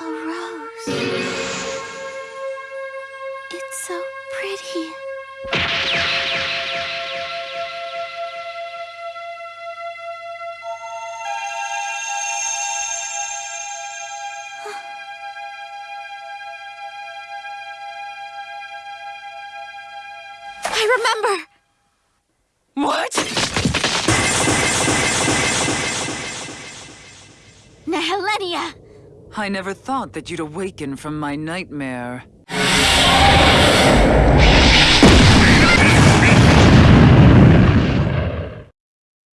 A rose. It's so pretty. I remember! What? Nehelenia! I never thought that you'd awaken from my nightmare.